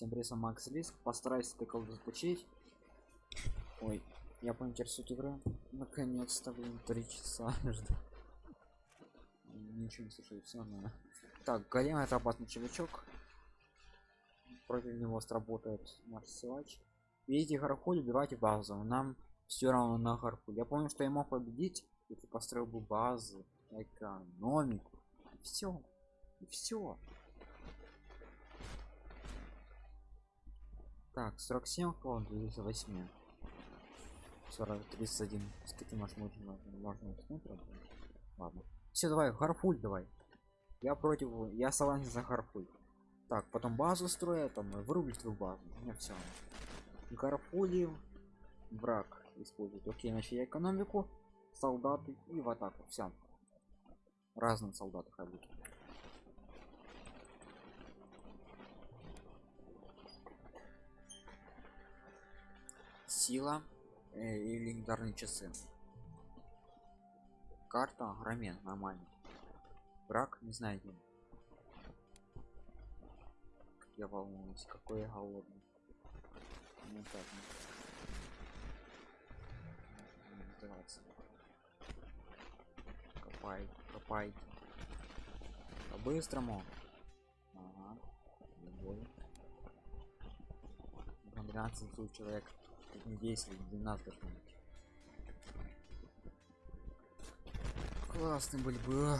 Всем привет, Макс Лиск. Постарайся ты колду заполучить. Ой, я поинтересуюсь игры. Наконец-то, блин, три часа жду. Ничего не слушаю, все нормально. Так, голем это опасный чувачок. Против него сработает наш силач. Видите, Гархуль убивайте базу. Нам все равно на Гархуль. Я помню, что я мог победить, если построил бы базы, экономику. Все. Все. Так, 47 кого 8. 40 31. С каким аж можно можно уснуть, Ладно. Все, давай, гарфуль давай. Я против. Я согласен за гарфуль. Так, потом базу строя, там вырубить твою базу. У все. Гарфули враг использует. Окей, значит я экономику, солдаты и в атаку. Все. Разные солдаты ходят. Сила э, и легендарные часы. Карта рамен нормально враг не знаю где. Я волнуюсь какой я голодный. Ну, так, ну. копай копай. По-быстрому. Ага. 12 человек 10 12 должно быть классный были бы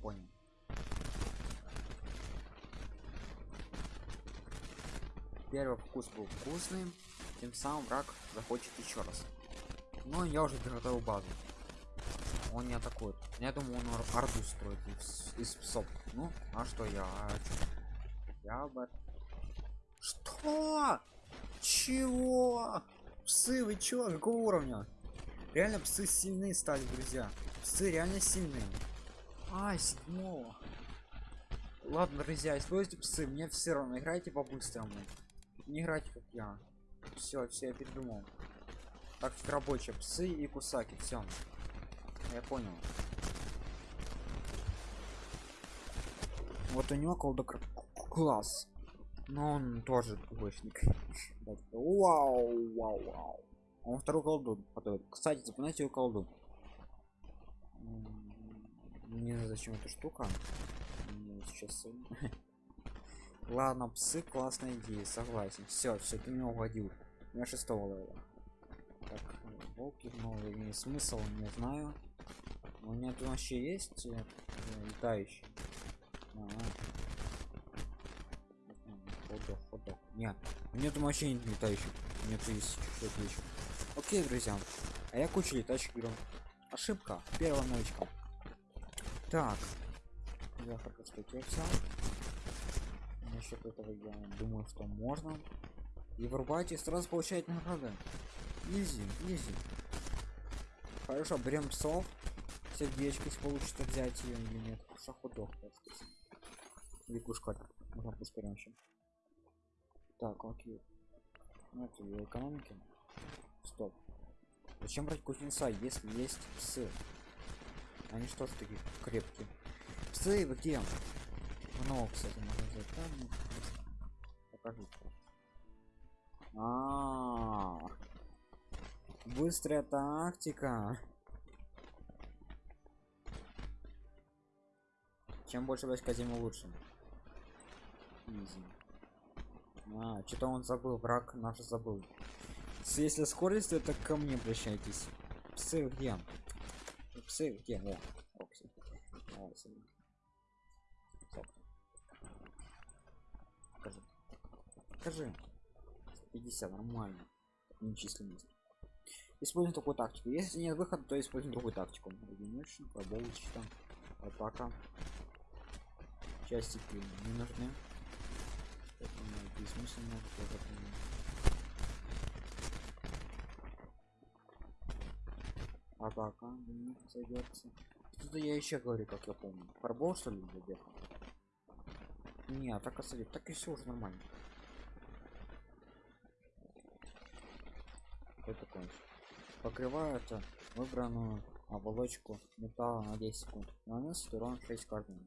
понял. Первый вкус был вкусный тем самым враг захочет еще раз. Но я уже приготовил базу. Он не атакует. Я думаю он арду строит из, из псов. Ну а что я? А что? я бы что? Чего? Псы вы чё? Какого уровня? Реально псы сильные стали друзья. Псы реально сильные а седьмого. Ладно друзья используйте псы мне все равно. Играйте по-быстрому. Не играйте как я все все я передумал. Так рабочие псы и кусаки все я понял. Вот у него колдок класс. Но он тоже двоечник. Вау вау вау. Он второй колду потом кстати запоминайте его колду не знаю зачем эта штука. Сейчас ладно псы классная идея согласен. Все все ты меня угодил на шестого левела. Так волки новые имеет смысл не знаю. У меня тут вообще есть э, летающий ходок ходок. Нет нет вообще нет летающих. Нет есть что-то еще окей друзья а я кучу летающих беру. Ошибка. Первая новичка. Так. Я хорошо что насчет этого я думаю что можно. И врубайте сразу получает награды изи изи. Хорошо берем псов сердечко если получится взять ее или нет? Шаходок лягушка можно пускай еще так окей. Ну это для экономики. Стоп. Зачем брать кузнеца если есть псы? Они что ж такие крепкие? Псы вы где? Много кстати там покажу а, -а, -а. быстрая тактика. Чем больше войска тем лучше. А что-то он забыл враг наш забыл. Если скорость то это ко мне обращайтесь. Псы где псы где О, покажи. 50 нормально. Нечисленность используем такую тактику. Если нет выхода то используем другую тактику. Единичный поболочь там. Атака. Частики не нужны. Бессмысленно атака не зайдется что-то я еще говорю как я помню. Фарбол что ли задержал не атака сойдет так и все уже нормально Что такое? Покрывают э, выбранную оболочку металла на 10 секунд. Наносит урон 6 каждому.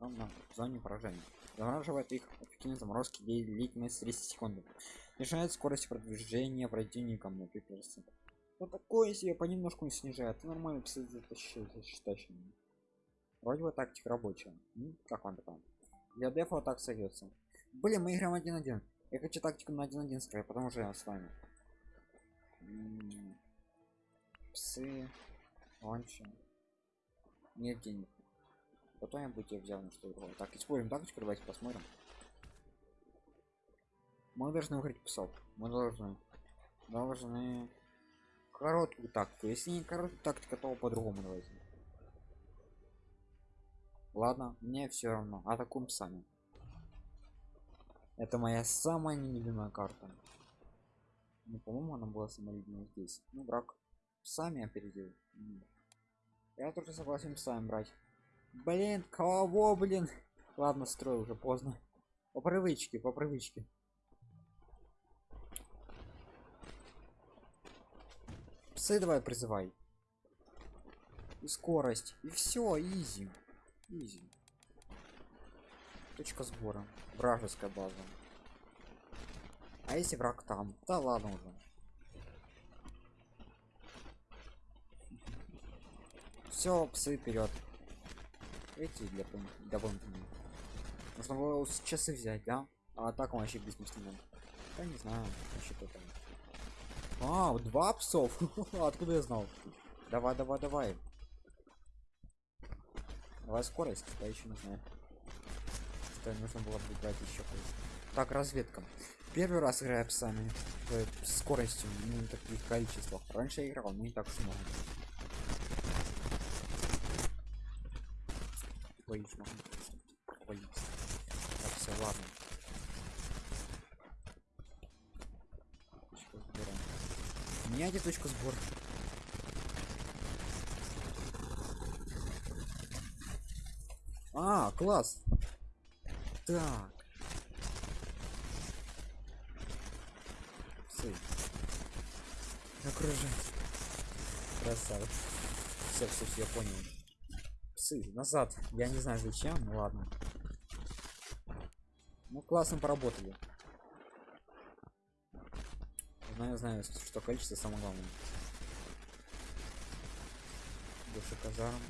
на зоне поражения. Замораживает их эффективной заморозки длительность 30 секунд. Снижает скорость продвижения противникам на 5%. Вот такое себе понемножку снижает. Это нормально, кстати, затащил. Вроде бы тактика рабочая. М? Как вам там? Для дефа так сойдется. Блин, мы играем один один. Я хочу тактику на один один строить, потому что я с вами. Псы. Ланчи. Нет денег. Потом я буду взял на что другое. Так, используем тактику, давайте посмотрим. Мы должны выиграть псов. Мы должны. Должны короткую тактику. Если не короткую тактику, то по-другому давайте. Ладно, мне все равно. Атакуем сами. Это моя самая нелюбимая карта. Ну, по-моему, она была самая любимая здесь. Ну, брак сами опередил. Я тоже согласен сами брать. Блин, кого, блин? Ладно, строй уже поздно. По привычке, по привычке. Псы давай призывай. И скорость. И все, изи. Изи. Точка сбора. Вражеская база. А если враг там? Да ладно уже. Все, псы вперед. Эти для дополнительных. Нужно было часы взять, да? А так он вообще бессмысленно. Да не знаю, что там. А, два псов. Откуда я знал? Давай, давай, давай. Давай скорость, да еще знаю. Что нужно было бы брать еще Так, разведка. Первый раз играю псами. э, с скоростью, не на таких количествах. Раньше я играл, не так много. Боюсь, могу провалиться. Так, все, ладно. Меняйте точку сбора. А, класс. Так. Псы. Окружать. Красава. Все, все, все, я понял. Псы, назад. Я не знаю зачем, ну ладно. Ну, классно поработали. Знаю, знаю, что количество самое главное. Больше казарм.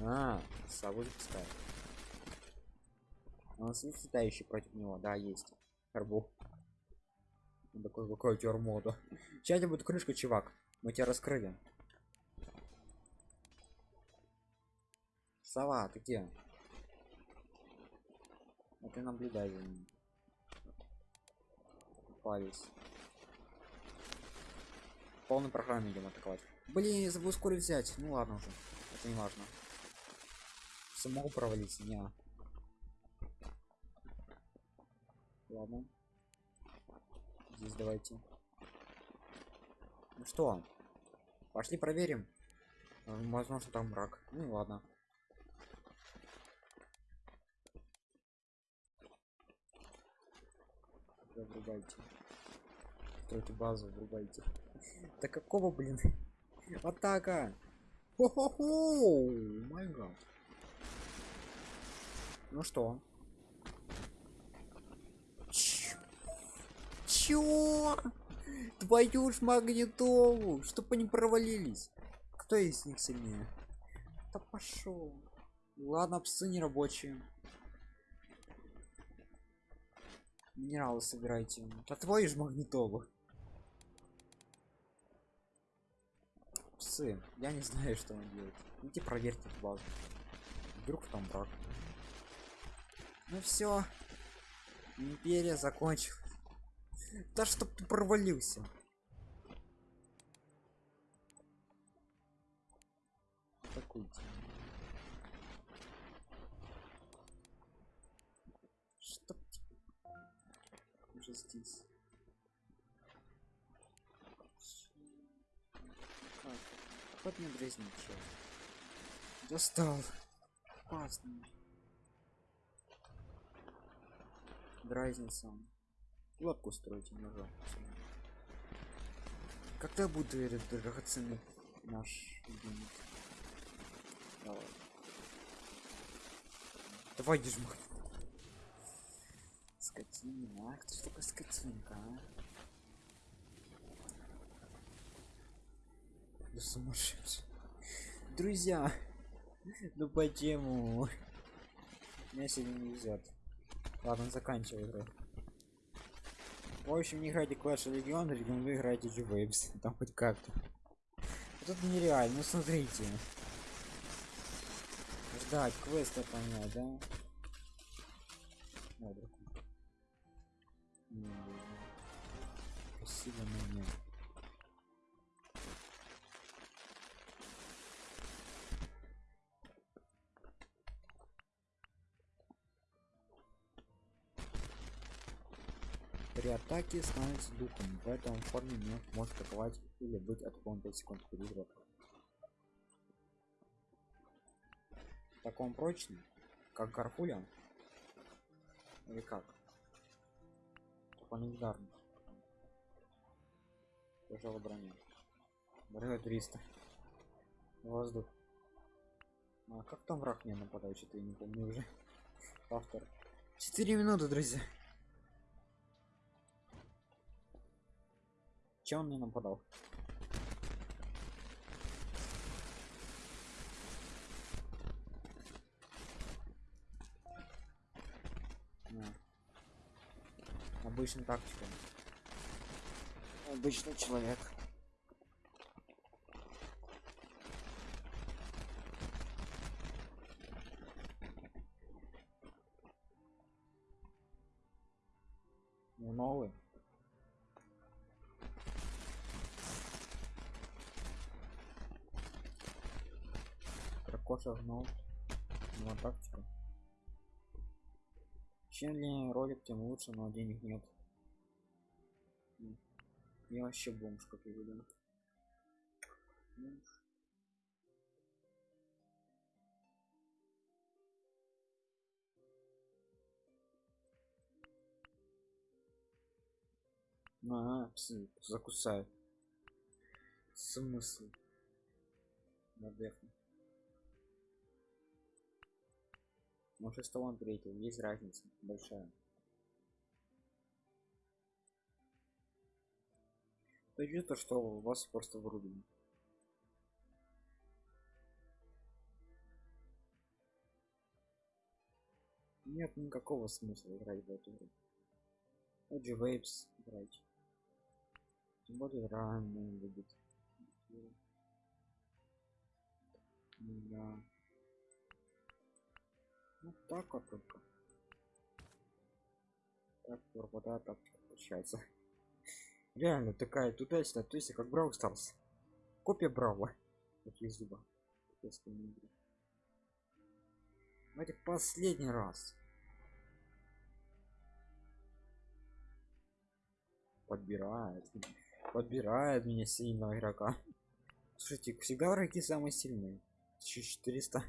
А, сову запускает. У нас есть летающий против него, да, есть. Карбу. Он такой, какой у тебя армода. Сейчас будет крышка, чувак. Мы тебя раскрыли. Сова, ты где? А ты наблюдай за ним. В полной программе идем атаковать. Блин, я забыл ускорить взять. Ну ладно уже. Это не важно. Самого провалиться, не. Ладно. Здесь давайте. Ну что? Пошли проверим. Э, Возможно там мрак. Ну ладно. Врубайте. Стройте базу, врубайте. Да какого, блин? Атака! Хо-хо-хо! Ну что? Чё? Твою ж магнитолу! Чтоб они провалились. Кто из них сильнее? Да пошел. Ладно, псы не рабочие. Минералы собирайте. Да твою ж магнитолу. Псы, я не знаю, что он делает. Идите проверьте эту базу. Вдруг там брак. Ну все. Империя закончилась. Да чтоб ты провалился. Атакуйте. Чтоб уже здесь. Как? Вот мне дразнить. Достал. Опасно. Дразнится. он. Лодку строить ножа когда будет драгоценный наш юнит? Давай. Давай, дежмах. Скотина. Ах, ты что такое скотинка, а? Да сумасшедший. Друзья, ну почему? Меня сегодня не везет. Ладно, заканчивай игру. В общем, не играйте Clash Legion, рекомендую играйте G-Waves. Там хоть как-то. Вот это нереально, ну смотрите. Ждать, квесты понять, да? О, друг. Не, Спасибо, но нет. При атаке становится духом, поэтому в форме не может атаковать или быть атакован 5 секунд перед Так он прочный, как Гарфуля? Или как? Ударный. Тяжелая броня. Броня 300. Воздух. А как там враг мне нападает? Что-то я не помню уже. Автор. 4 минуты, друзья. Чем он мне нападал? На. Обычный тактика. Обычный человек. Ну, новый. Коша гнул. Ну, тактика. Чем длиннее ролик, тем лучше, но денег нет. Я вообще бомж, как я видел. Бомж. А, псы закусают. Смысл? Надехну. Что он третий, есть разница большая. То то, что вас просто вырубили. Нет никакого смысла играть в эту игру. Эджи Вейпс играть. Тем более рано будет. Да. Вот так вот только. Так, пропадает так получается. Реально такая туда-сюда, то есть как Брау Старс. Копия Брава. Такие зуба. Давайте последний раз. Подбирает. Подбирает меня сильного игрока. Слушайте, всегда враги самые сильные. 1400.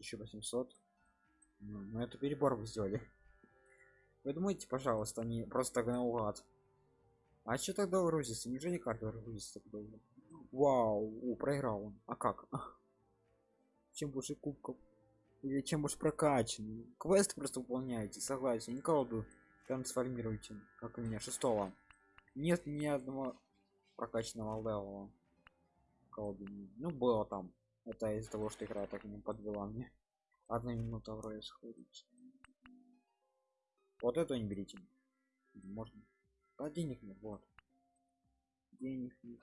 1800 ну, ну это перебор вы сделали. Вы думаете пожалуйста они просто так наугад а что тогда грузится неужели карта грузится вау у, проиграл он. А как? Чем больше кубков? Или чем больше прокачан? Квест просто выполняете согласен. Не колоду трансформируйте как у меня шестого. Нет ни одного прокачанного левела. Колоды ну было там это из-за того что игра так не подвела мне. Одна минута вроде сходится. Вот это не берите. Можно. А денег нет вот. Денег нет.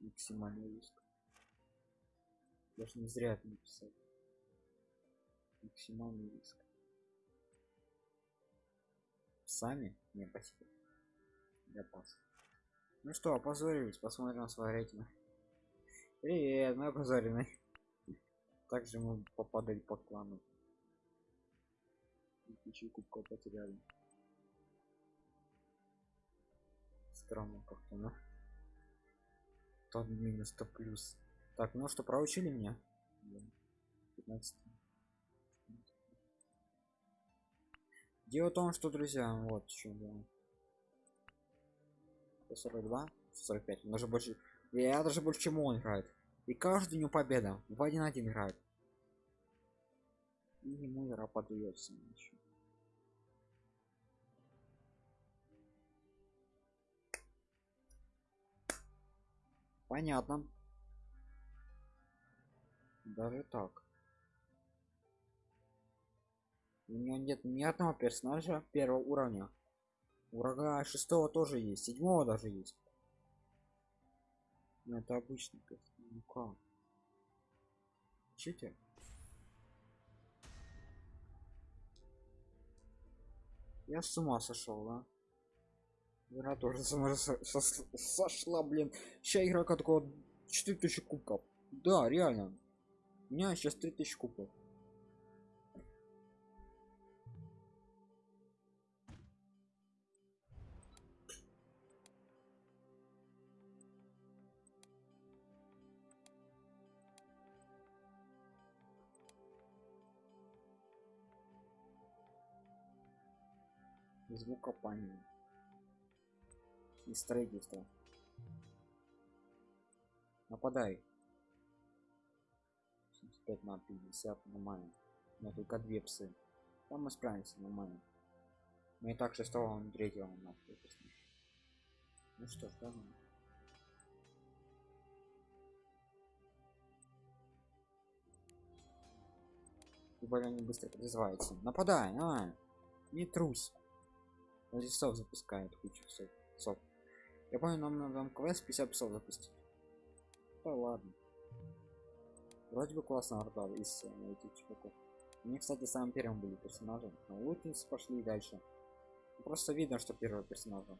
Максимальный риск даже не зря это написал максимальный риск сами? Не спасибо. Я пас. Ну что опозорились посмотрим на свой рейтинг Привет, мы опозорены. Также мы попадали под клану. Тысячу кубков потеряли. Странно как-то, ну. Тот минус, то плюс. Так, ну что, проучили меня? 15. Дело в том, что, друзья, вот что дело. 42, 45, он даже больше. Я даже больше, чем он играет. И каждый дню победа. В один один играет. И ему игра подается еще. Понятно. Даже так. У него нет ни одного персонажа первого уровня. Врага шестого тоже есть, седьмого даже есть. Но это обычный Ну как? Читер? Я с ума сошел, да? Игра тоже с ума сошла, блин. Сейчас игра такого 4000 кубков. Да, реально. У меня сейчас 3000 кубков. Звук копания и строительства нападай 75 на 50 нормально. Но только две псы. Там мы справимся нормально. Мы и так шестого он третьего на ну что ж да и более они быстро призываются нападай а! Не трусь лесов запускает кучу псов. Я помню нам надо квест 50 псов запустить. Да ладно. Вроде бы классно орда из э, этих чуваков. Мне кстати самым первым были персонажи но лутницы пошли дальше. Просто видно что первого персонажа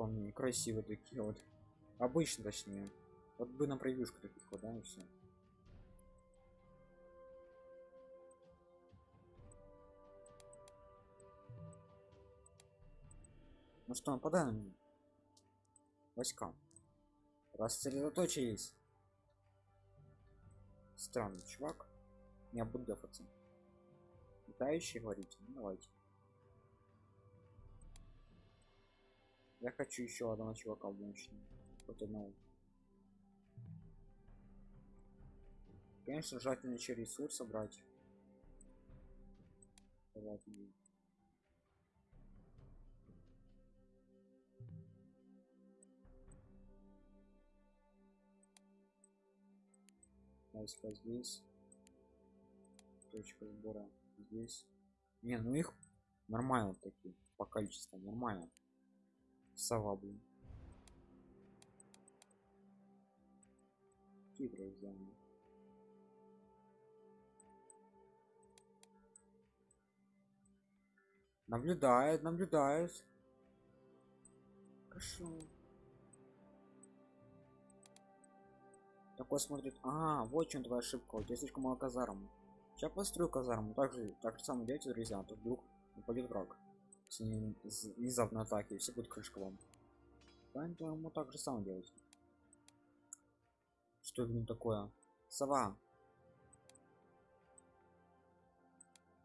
помню красивые такие вот. Обычно точнее. Вот бы на превьюшку таких вот да и все Ну что, нападаем на меня? Войска. Рассредоточились. Странный чувак. Я буду дефаться. Летающий говорите? Ну, давайте. Я хочу еще одного чувака в мощном. Вот одного. Конечно, желательно еще ресурсы брать. Давайте. Войска здесь. Точка сбора здесь. Не ну их нормально такие по количеству нормально. Сова блин. Хитрые взяли. Наблюдает наблюдает. Хорошо такой смотрит а вот чем твоя ошибка у тебя слишком мало казарм сейчас построю казарму также так же самое делайте друзья а то вдруг упадет враг с внезапной атаки все будет крышка вам поэтому так же самое делать что это такое? Сова.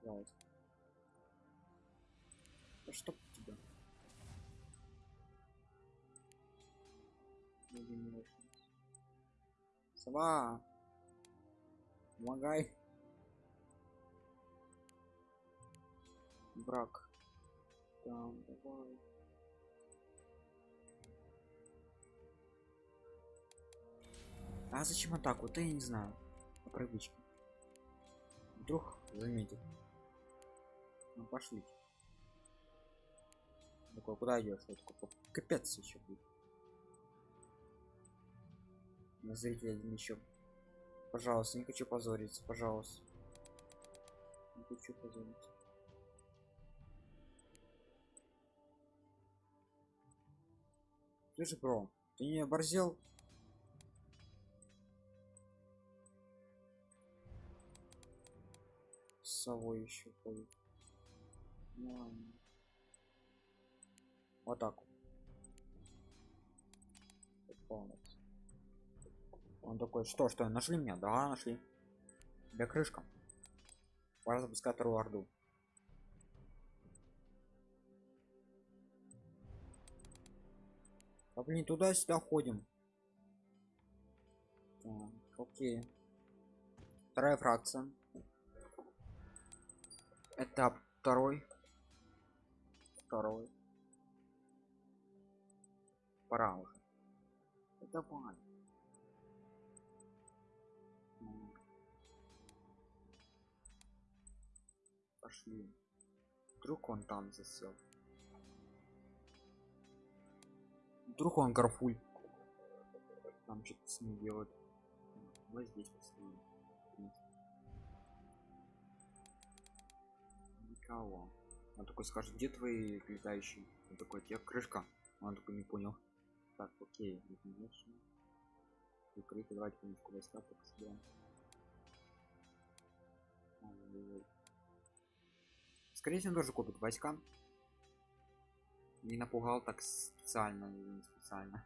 Да что тебя Сова. Помогай. Брак. Там, давай. А зачем атаку? Да я не знаю. По привычке. Вдруг заметит. Ну пошли. Такой, куда идешь? Капец еще будет на зрителя еще. Пожалуйста не хочу позориться пожалуйста. Не хочу позориться. Слышь бро ты не оборзел? С совой еще ходит. Вот так вот он такой, что, что, нашли меня? Да, нашли. Тебя крышка. Пора запускать вторую орду. А блин, туда-сюда ходим. Так, окей. Вторая фракция. Этап второй. Второй. Пора уже. это понятно Пошли. Вдруг он там засел. Вдруг он гарфуль. Там что-то с ним делает. Вот здесь посмотрим. Никого. Он такой скажет, где твои летающие? Он такой, тебе крышка. Он такой не понял. Так, окей, конечно. Прикрыто, давайте понемножку войска так собираем. Скорее всего, тоже купит войска. Не напугал так специально или не специально.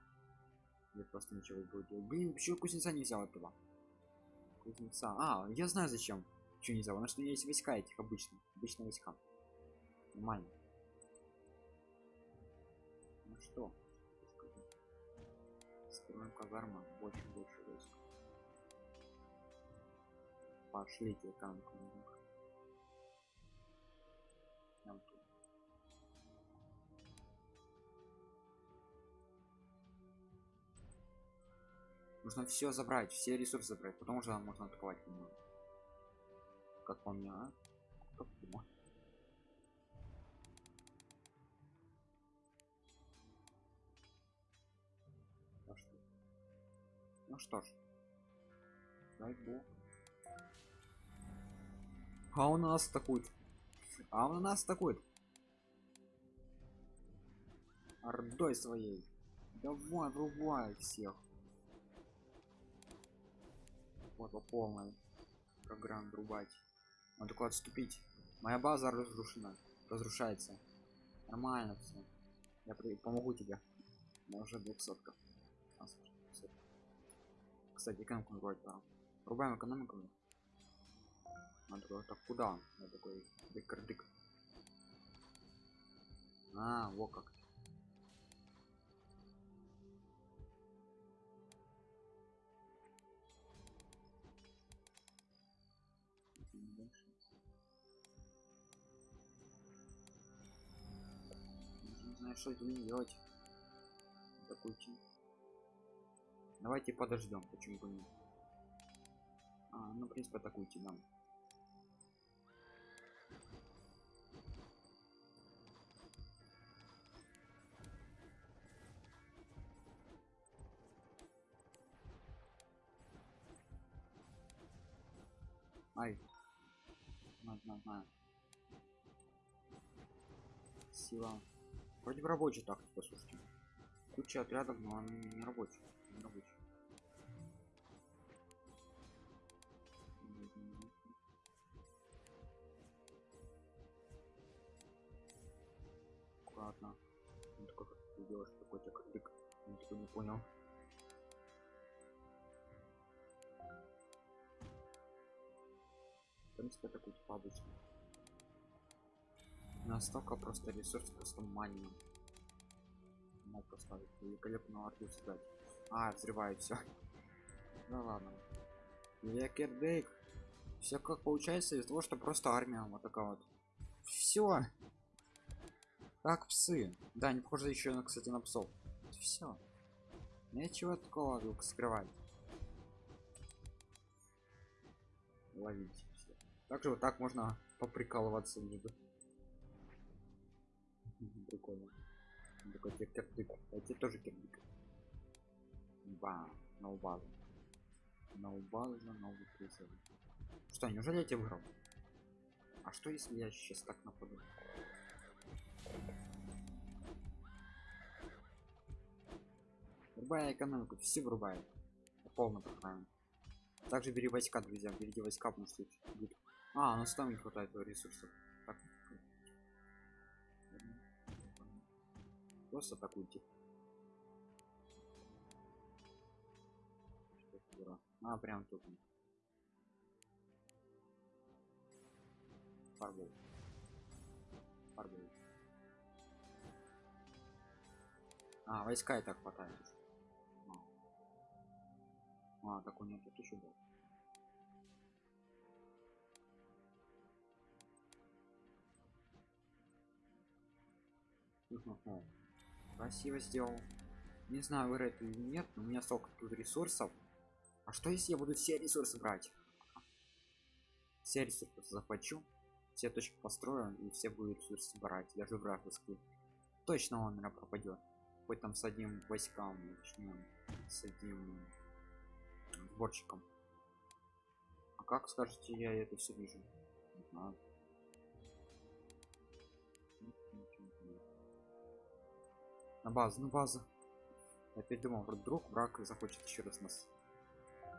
Или просто ничего будет. Блин, почему кузнеца не взял этого? Кузнеца. А, я знаю зачем. Чего не взял? Потому что есть войска этих обычных. Обычные войска. Нормально. Ну что? Строим казарма. Больше, больше войск. Пошлите танк. Нужно все забрать, все ресурсы забрать, потом уже можно атаковать. Как по мне, а? Как по что? Ну что ж. Дай бог. А у нас такой. А у нас такой. Ордой своей. Давай, врубай всех. Вот по полной программ рубать. Он такой отступить. Моя база разрушена. Разрушается. Нормально все. Я при... помогу тебе. Я уже 200 -ка. Кстати, экономику вроде пора. Рубаем экономику. Он такой, так куда? Я такой, дык А, вот как. Знаю, что этим делать. Такой. Давайте подождем, почему бы нет. А, ну, в принципе, атакуйте нам. Ай. Знаю, знаю, знаю. Сила. Вроде в рабочий так, послушайте. Куча отрядов, но они не рабочие. Не рабочие. Аккуратно. Он такой, как ты делаешь, кадык. Он такой не понял. В принципе, такой типа обычный. Настолько просто ресурс просто маним. Мог поставить великолепную арку создать. А, взрывает все. Ну ладно. Лекердейк. Все как получается из того, что просто армия вот такая вот. Все. Как псы. Да, не похоже еще, на, кстати, на псов. Все. Нечего такого вдруг скрывать. Ловить. Также вот так можно поприкалываться между. Прикольно. Такой тебе кирдык. А тебе тоже кирдык. Ба, базу, новый призыв. Что, неужели я тебя выиграл? А что если я сейчас так нападу? Врубая экономику, все врубают. Полно программе. Также бери войска, друзья, берите войска, потому что будет. А, у нас там не хватает ресурсов. Просто атакуйте. А, прям тут. Фарбол. Фарбол. А, войска и так хватает. А, а так у него тут еще был. Хм-хм-хм. Красиво сделал. Не знаю, выиграет или нет, но у меня столько тут ресурсов. А что если я буду все ресурсы брать? Все ресурсы захвачу, все точки построю и все будут ресурсы брать, даже вражеские. Точно он меня пропадет. Хоть там с одним войскам, начнем с одним сборщиком. А как скажете, я это все вижу? Не знаю. На базу, на базу. Я опять думал, вдруг враг захочет еще раз нас.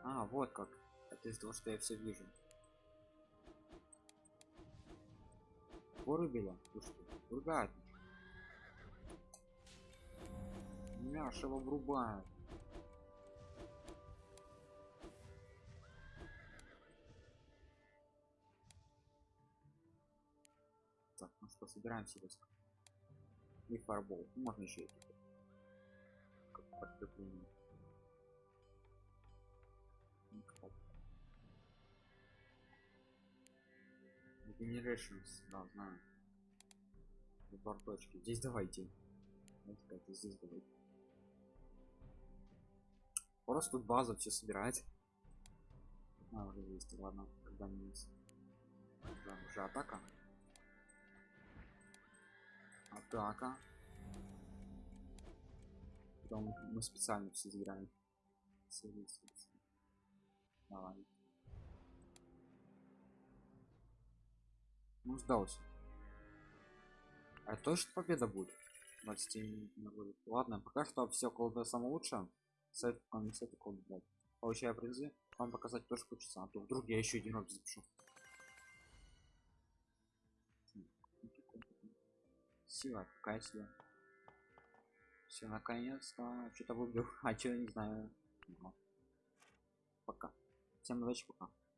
А, вот как. Это из того, что я все вижу. Вырубили? Слушайте, ругают. Мяшево врубают. Так, ну что, собираем себе и фарбол. Ну, можно еще эти как подкрепление. Да, знаю. Выбор точки. Здесь давайте. Как здесь давайте. Просто тут базу все собирать. А, уже есть, ладно, когда-нибудь. Да, уже атака. Атака. Потом мы специально все играем. Давай. Ну, сдался. А точно победа будет? 20 не будет. Ладно, пока что все колда самое лучшее. Сайт комитета колда блядь. Получаю призы. Вам показать тоже хочется, а то вдруг я еще один раз запишу. Сила, какая сила? Все, наконец-то что-то выбил. А что, не знаю. Пока. Всем удачи, пока.